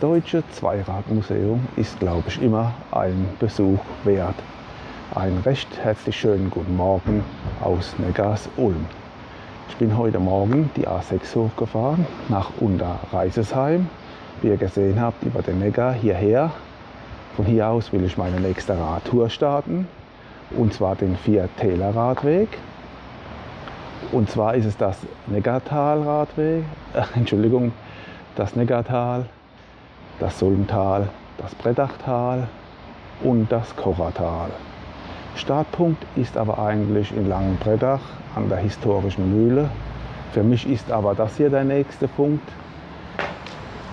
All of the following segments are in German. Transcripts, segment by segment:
Deutsche Zweiradmuseum ist, glaube ich, immer ein Besuch wert. Einen recht herzlich schönen guten Morgen aus Neckars Ulm. Ich bin heute Morgen die A6 hochgefahren nach Unterreisesheim. Wie ihr gesehen habt, über den Neckar hierher. Von hier aus will ich meine nächste Radtour starten. Und zwar den Vier-Täler-Radweg. Und zwar ist es das Neckartal-Radweg, Entschuldigung, das Neckartal, das Sulmtal, das Brettachtal und das Kochertal. Startpunkt ist aber eigentlich in Langenbrettach an der historischen Mühle. Für mich ist aber das hier der nächste Punkt.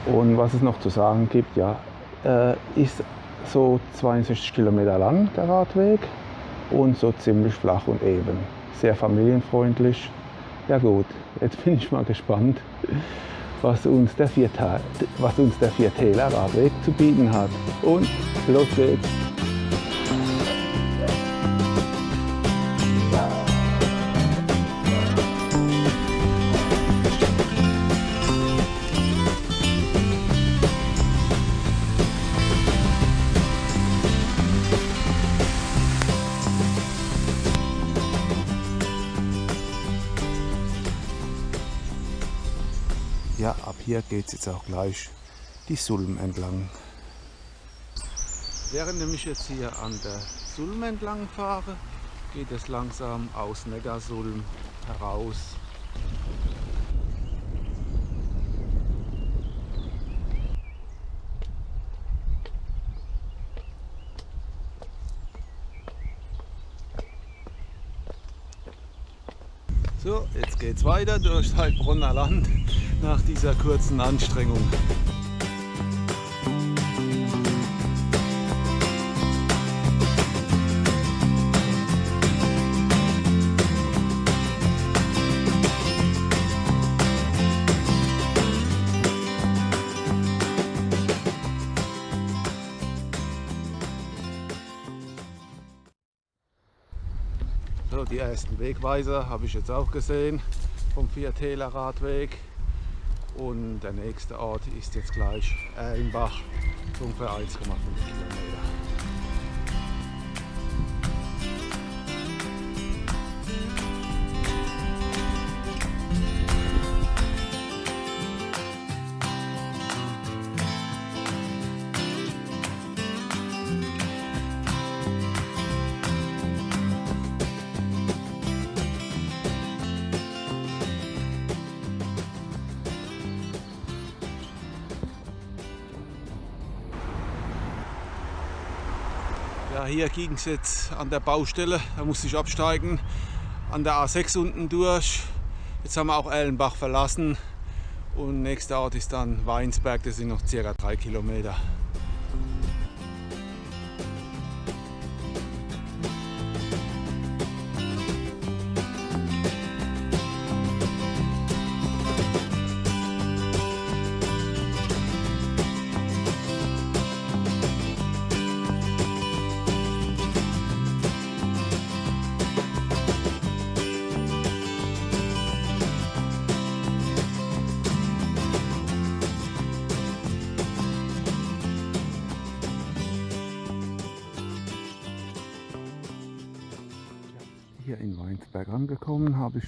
Und was es noch zu sagen gibt, ja, äh, ist so 62 Kilometer lang der Radweg und so ziemlich flach und eben. Sehr familienfreundlich. Ja gut, jetzt bin ich mal gespannt, was uns der, Viertal, was uns der Viertäler Radweg zu bieten hat. Und los geht's! Hier geht es jetzt auch gleich die Sulm entlang. Während ich jetzt hier an der Sulm entlang fahre, geht es langsam aus Neckarsulm heraus. So, jetzt geht's weiter durch Heilbronner Land nach dieser kurzen Anstrengung. Die ersten Wegweiser habe ich jetzt auch gesehen vom Viertäler Radweg. Und der nächste Ort ist jetzt gleich Erlenbach, ungefähr 1,5 Kilometer. Ja, hier ging es jetzt an der Baustelle, da musste ich absteigen, an der A6 unten durch. Jetzt haben wir auch Erlenbach verlassen und nächster Ort ist dann Weinsberg, das sind noch circa drei Kilometer.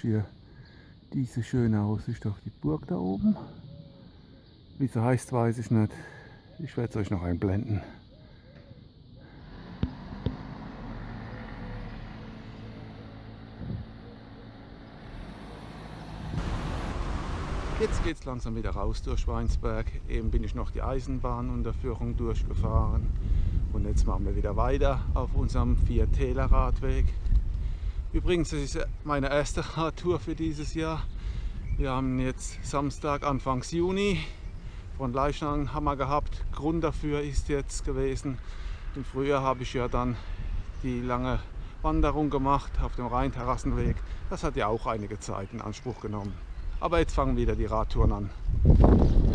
Hier diese schöne Aussicht auf die Burg da oben. Wie sie heißt, weiß ich nicht. Ich werde es euch noch einblenden. Jetzt geht es langsam wieder raus durch Weinsberg. Eben bin ich noch die Eisenbahnunterführung durchgefahren. Und jetzt machen wir wieder weiter auf unserem Viertäler Radweg. Übrigens, das ist meine erste Radtour für dieses Jahr. Wir haben jetzt Samstag, Anfangs Juni. Von Leichnang haben wir gehabt. Grund dafür ist jetzt gewesen, im Frühjahr habe ich ja dann die lange Wanderung gemacht auf dem Rheinterrassenweg. Das hat ja auch einige Zeit in Anspruch genommen. Aber jetzt fangen wieder die Radtouren an.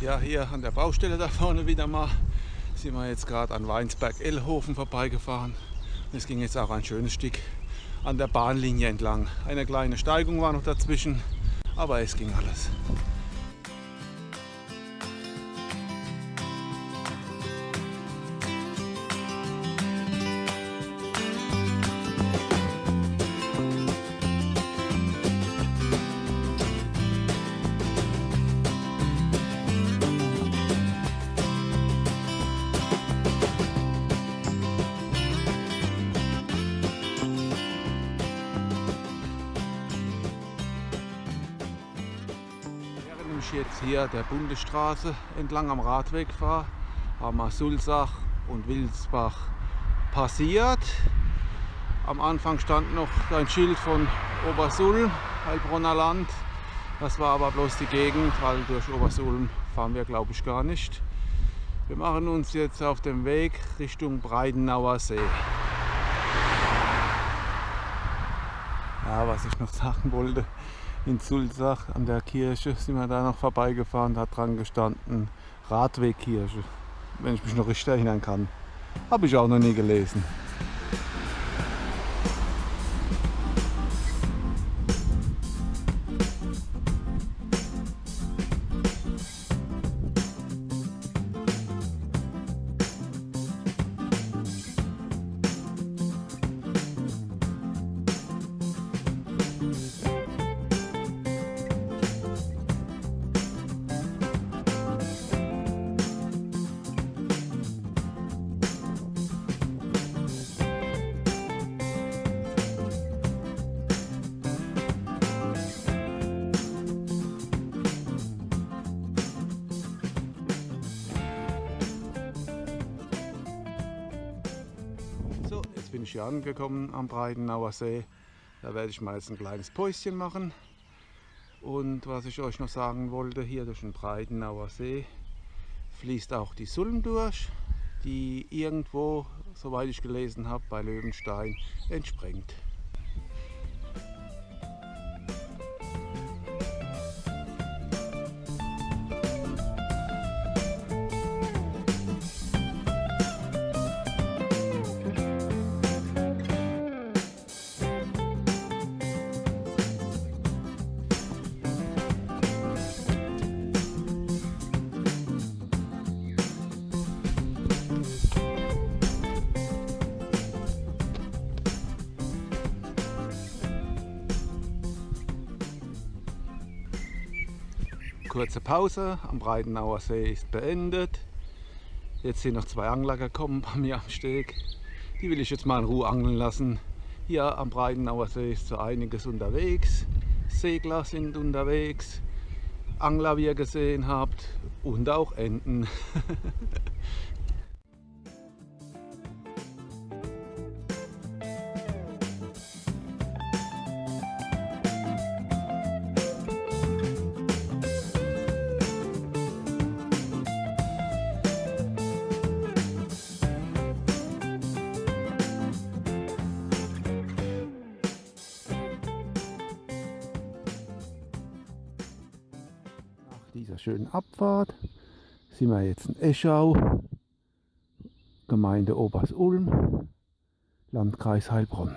Ja, hier an der Baustelle da vorne wieder mal sind wir jetzt gerade an Weinsberg-Ellhofen vorbeigefahren. Es ging jetzt auch ein schönes Stück an der Bahnlinie entlang. Eine kleine Steigung war noch dazwischen, aber es ging alles. Hier der Bundesstraße entlang am Radweg fahre, haben wir Sulzach und Wilsbach passiert. Am Anfang stand noch ein Schild von Obersulm, Heilbronner Land. Das war aber bloß die Gegend, weil durch Obersulm fahren wir glaube ich gar nicht. Wir machen uns jetzt auf den Weg Richtung Breidenauer See. Ja, was ich noch sagen wollte, in Sulzach an der Kirche sind wir da noch vorbeigefahren, da hat dran gestanden Radwegkirche, wenn ich mich noch richtig erinnern kann. Habe ich auch noch nie gelesen. Hier angekommen am Breitenauer See. Da werde ich mal jetzt ein kleines Päuschen machen. Und was ich euch noch sagen wollte, hier durch den Breitenauer See fließt auch die Sulm durch, die irgendwo, soweit ich gelesen habe, bei Löwenstein entspringt. Kurze Pause am Breitenauer See ist beendet. Jetzt sind noch zwei Angler gekommen bei mir am Steg. Die will ich jetzt mal in Ruhe angeln lassen. Hier am Breitenauer See ist so einiges unterwegs. Segler sind unterwegs. Angler, wie ihr gesehen habt. Und auch Enten. dieser schönen Abfahrt sind wir jetzt in Eschau, Gemeinde Obersulm, Landkreis Heilbronn.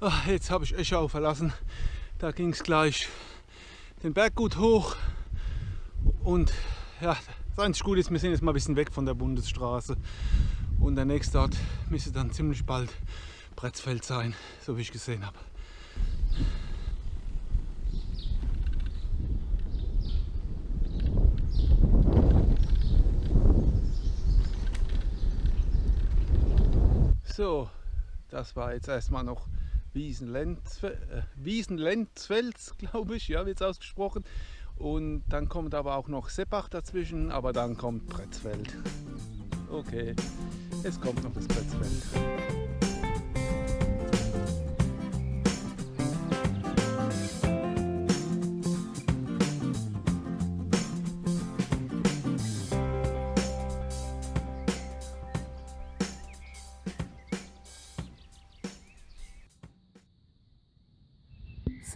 Ach, jetzt habe ich Eschau verlassen. Da ging es gleich den Berg gut hoch. Und ja, das einzige Gute ist, wir sind jetzt mal ein bisschen weg von der Bundesstraße. Und der nächste Ort müsste dann ziemlich bald Bretzfeld sein, so wie ich gesehen habe. So, das war jetzt erstmal noch Wiesenlenzfels, äh, glaube ich, ja, wird es ausgesprochen. Und dann kommt aber auch noch Seppach dazwischen, aber dann kommt Bretzfeld. Okay, es kommt noch das Bretzfeld.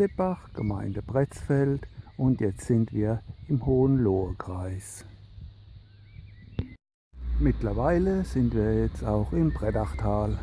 Seppach, Gemeinde Pretzfeld und jetzt sind wir im Hohenlohe-Kreis. Mittlerweile sind wir jetzt auch im Brettachtal.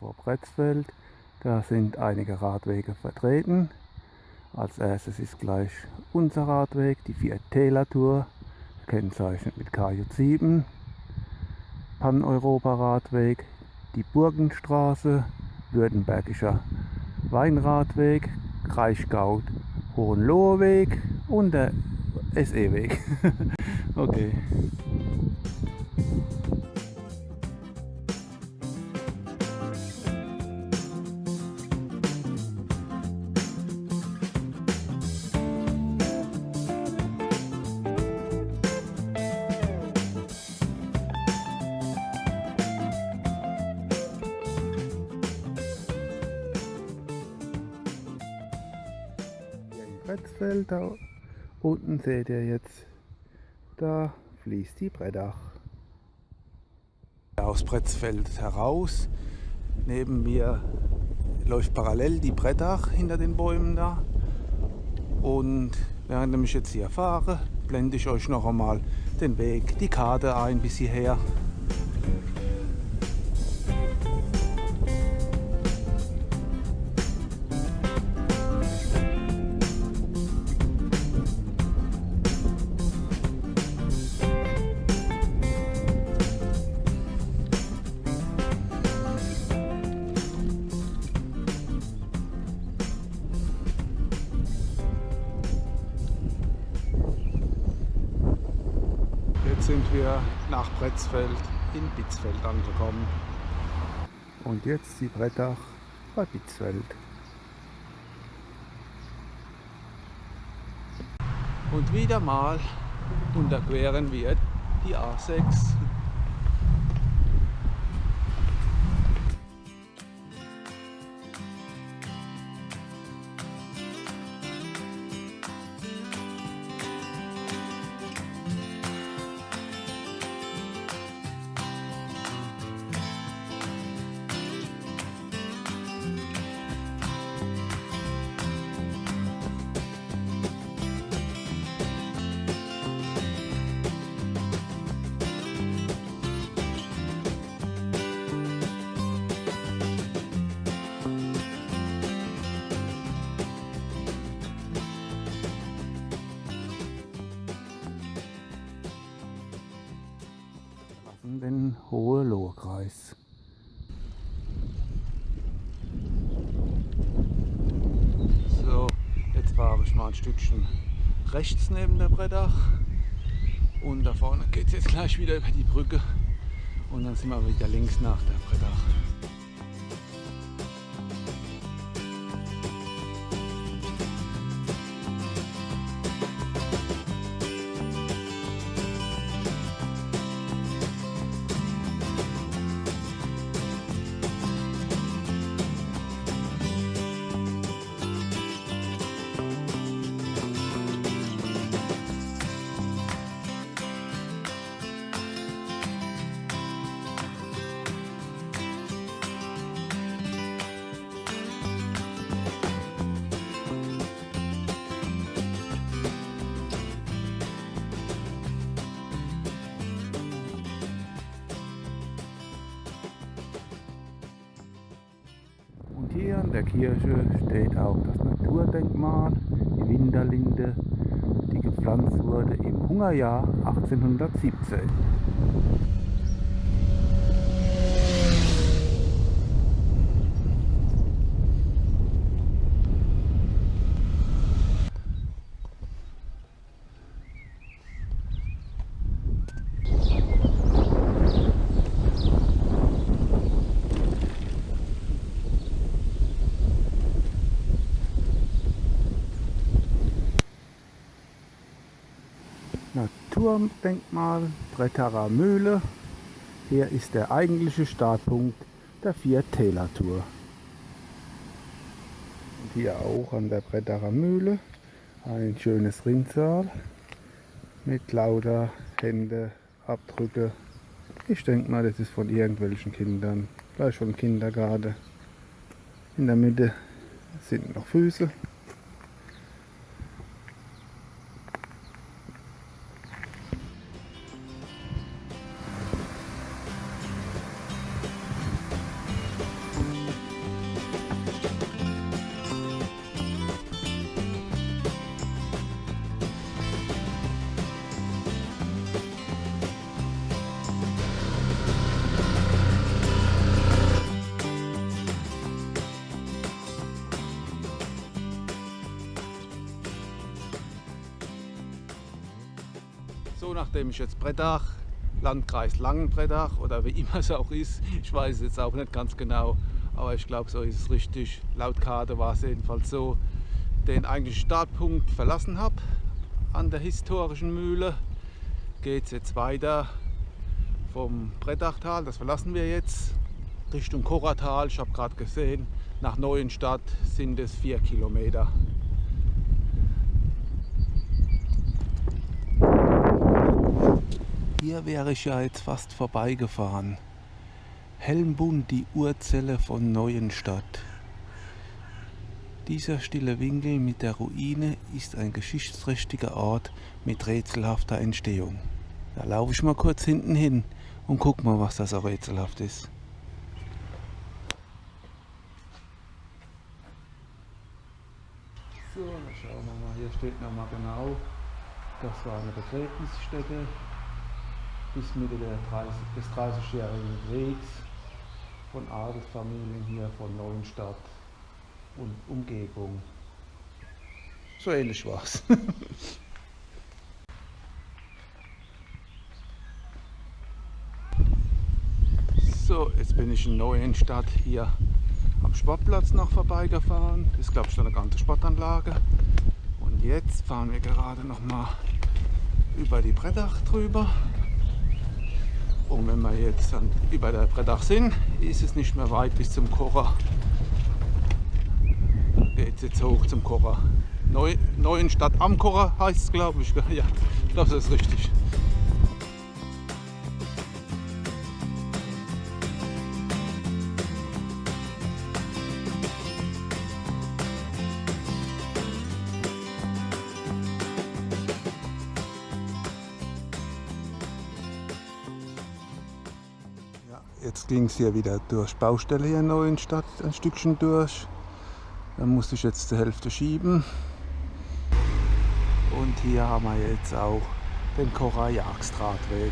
Vor Bretzfeld. Da sind einige Radwege vertreten. Als erstes ist gleich unser Radweg, die Vier Tour, kennzeichnet mit KJ7. Pan-Europa-Radweg, die Burgenstraße, Württembergischer Weinradweg, Kraichgau, Hohenloheweg und der SE-Weg. okay. Bretzfeld. Da unten seht ihr jetzt, da fließt die Brettach. Aus Bretzfeld heraus, neben mir läuft parallel die Brettach hinter den Bäumen da. Und während ich jetzt hier fahre, blende ich euch noch einmal den Weg, die Karte ein bis hierher. Nach Bretzfeld in Bitzfeld angekommen. Und jetzt die Brettach bei Bitzfeld. Und wieder mal unterqueren wir die A6 fahre ich mal ein Stückchen rechts neben der Brettach und da vorne geht es jetzt gleich wieder über die Brücke und dann sind wir wieder links nach der Brettach. Hier an der Kirche steht auch das Naturdenkmal, die Winterlinde, die gepflanzt wurde im Hungerjahr 1817. Naturdenkmal Brettarer Mühle. Hier ist der eigentliche Startpunkt der Vier-Täler-Tour. Und hier auch an der Brettarer Mühle ein schönes Rinnsal mit lauter Händeabdrücke. Ich denke mal, das ist von irgendwelchen Kindern, gleich vom Kindergarten. In der Mitte sind noch Füße Brettach, Landkreis Langenbrettach oder wie immer es auch ist, ich weiß es jetzt auch nicht ganz genau, aber ich glaube, so ist es richtig. Laut Karte war es jedenfalls so, den eigentlichen Startpunkt verlassen habe an der historischen Mühle, geht es jetzt weiter vom Brettachtal, das verlassen wir jetzt, Richtung Koratal. Ich habe gerade gesehen, nach Neuenstadt sind es vier Kilometer. Hier wäre ich ja jetzt fast vorbeigefahren. Helmbunt, die Urzelle von Neuenstadt. Dieser stille Winkel mit der Ruine ist ein geschichtsträchtiger Ort mit rätselhafter Entstehung. Da laufe ich mal kurz hinten hin und guck mal, was das so rätselhaft ist. So, dann schauen wir mal, hier steht nochmal genau, das war eine Begräbnisstätte bis Mitte 30, des 30-jährigen Kriegs von Adelsfamilien hier von Neuenstadt und Umgebung. So ähnlich war es. so, jetzt bin ich in Neuenstadt hier am Sportplatz noch vorbeigefahren. Das ist glaube ich eine ganze Sportanlage. Und jetzt fahren wir gerade noch mal über die Brettach drüber. Und wenn wir jetzt dann über der Brettach sind, ist es nicht mehr weit bis zum Kocher. Geht jetzt hoch zum Kocher. Neu, Neuenstadt am Kocher heißt es, glaube ich. Ja, ich glaube, das ist richtig. Jetzt ging es hier wieder durch Baustelle hier in Neuenstadt ein Stückchen durch. Da musste ich jetzt zur Hälfte schieben. Und hier haben wir jetzt auch den Kocher Jagstradweg.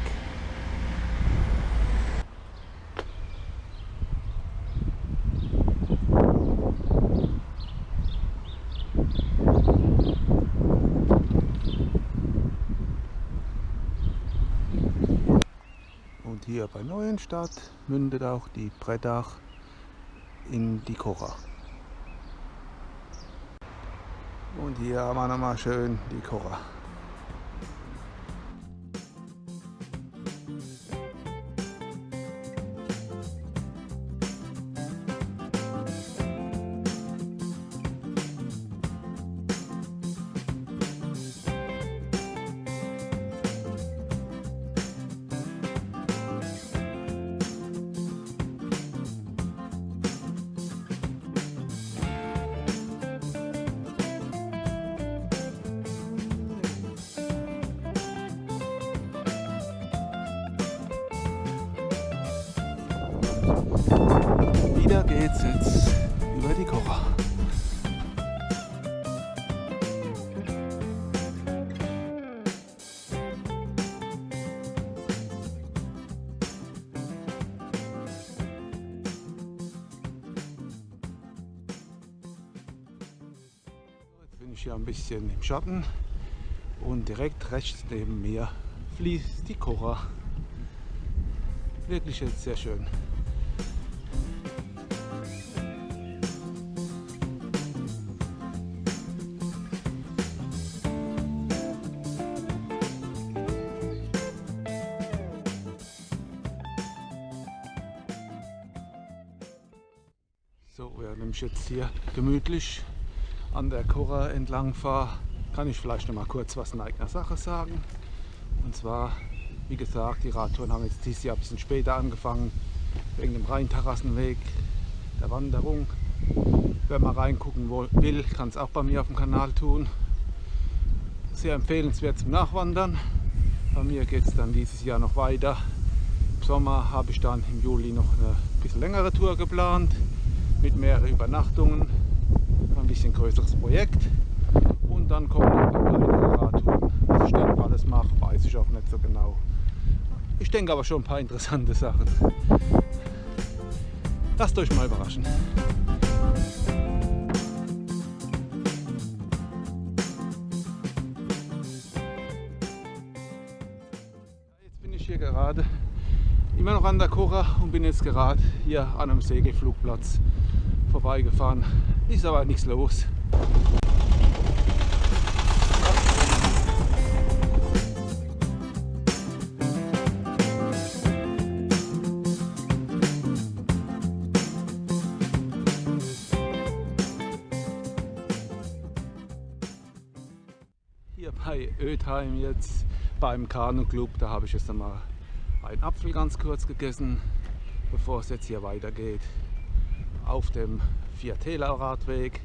hier Neuenstadt mündet auch die Brettach in die Kocher. Und hier haben wir nochmal schön die Kocher. Mich hier ein bisschen im Schatten und direkt rechts neben mir fließt die Kocher. Wirklich jetzt sehr schön. So, während ich jetzt hier gemütlich an der Kora entlang fahre, kann ich vielleicht noch mal kurz was in eigener Sache sagen. Und zwar, wie gesagt, die Radtouren haben jetzt dieses Jahr ein bisschen später angefangen, wegen dem Rheinterrassenweg, der Wanderung. Wer mal reingucken will, kann es auch bei mir auf dem Kanal tun. Sehr empfehlenswert zum Nachwandern. Bei mir geht es dann dieses Jahr noch weiter. Im Sommer habe ich dann im Juli noch eine bisschen längere Tour geplant mit mehreren Übernachtungen. Ein bisschen größeres Projekt. Und dann kommen noch ein paar kleinere Radtouren. Was ich dann alles mache, weiß ich auch nicht so genau. Ich denke aber schon ein paar interessante Sachen. Lasst euch mal überraschen. Jetzt bin ich hier gerade immer noch an der Kocha und bin jetzt gerade hier an einem Segelflugplatz vorbeigefahren. Ist aber nichts los. Hier bei Ötheim jetzt beim Kanu Club, da habe ich jetzt einmal einen Apfel ganz kurz gegessen, bevor es jetzt hier weitergeht auf dem Viertäler Radweg,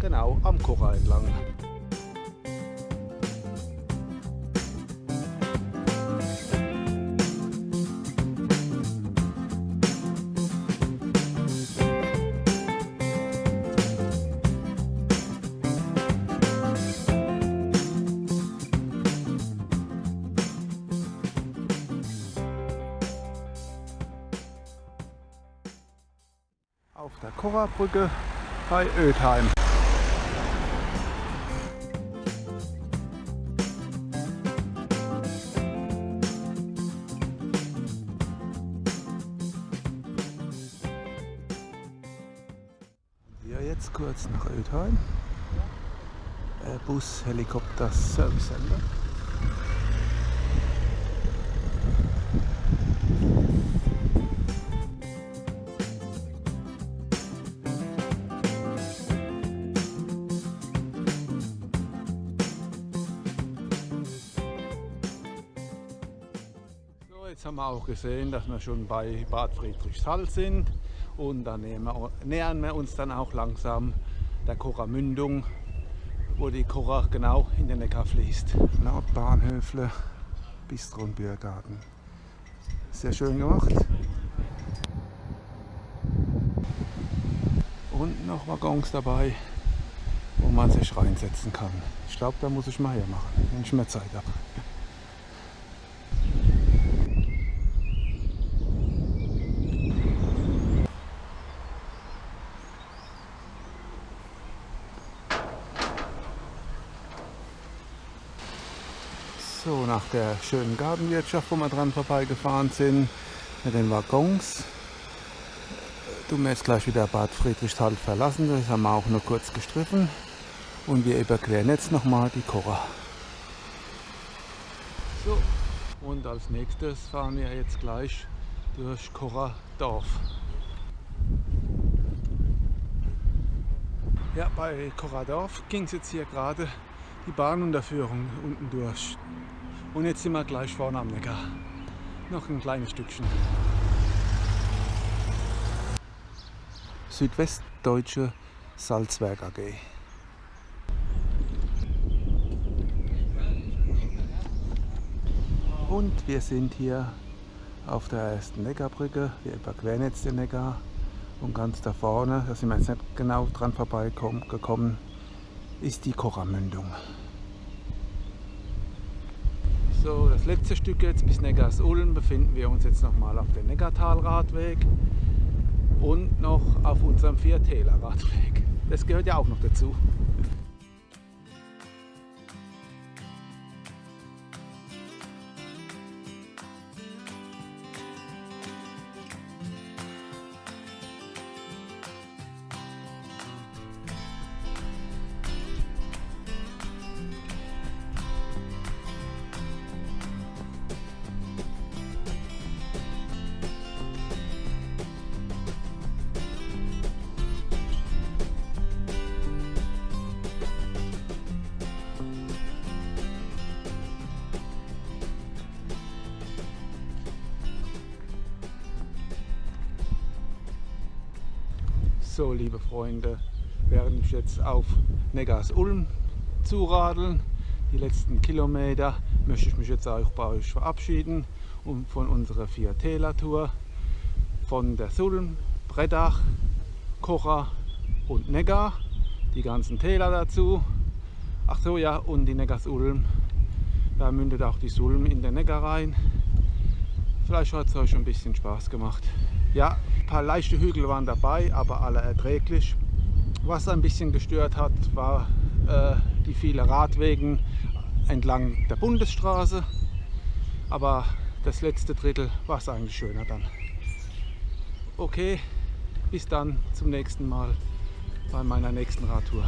genau am Kocher entlang. Korrabrücke bei Ötheim. Wir jetzt kurz nach Ötheim. Bus Helikopter Service Center. Auch gesehen, dass wir schon bei Bad Friedrichshall sind und dann nähern wir uns dann auch langsam der Kocher Mündung, wo die Kocher genau in den Neckar fließt. Nordbahnhöfle, Bistro und Biergarten. Sehr schön gemacht. Und noch Waggons dabei, wo man sich reinsetzen kann. Ich glaube, da muss ich mal hermachen, wenn ich mehr Zeit habe. So, nach der schönen Gartenwirtschaft, wo wir dran vorbeigefahren sind, mit den Waggons, wir jetzt gleich wieder Bad Friedrichsthal verlassen. Das haben wir auch nur kurz gestriffen. Und wir überqueren jetzt nochmal die Korra. So, und als nächstes fahren wir jetzt gleich durch Korra Dorf. Ja, bei Korradorf ging es jetzt hier gerade die Bahnunterführung unten durch. Und jetzt sind wir gleich vorne am Neckar. Noch ein kleines Stückchen. Südwestdeutsche Salzwerk AG. Und wir sind hier auf der ersten Neckarbrücke. Wir überqueren jetzt den Neckar. Und ganz da vorne, da sind wir jetzt nicht genau dran vorbeigekommen, ist die Kochermündung. So, das letzte Stück jetzt bis Neckars-Ulm befinden wir uns jetzt nochmal auf dem Neckartal-Radweg und noch auf unserem Viertäler-Radweg. Das gehört ja auch noch dazu. So, liebe Freunde, während ich jetzt auf Neckars-Ulm zuradeln, die letzten Kilometer, möchte ich mich jetzt auch bei euch verabschieden und von unserer Vier-Täler-Tour von der Sulm, Brettach, Kocher und Neckar, die ganzen Täler dazu. Ach so, ja, und die Neckars-Ulm, da mündet auch die Sulm in den Neckar rein. Vielleicht hat es euch ein bisschen Spaß gemacht. Ja, ein paar leichte Hügel waren dabei, aber alle erträglich. Was ein bisschen gestört hat, war äh, die viele Radwegen entlang der Bundesstraße. Aber das letzte Drittel war es eigentlich schöner dann. Okay, bis dann zum nächsten Mal bei meiner nächsten Radtour.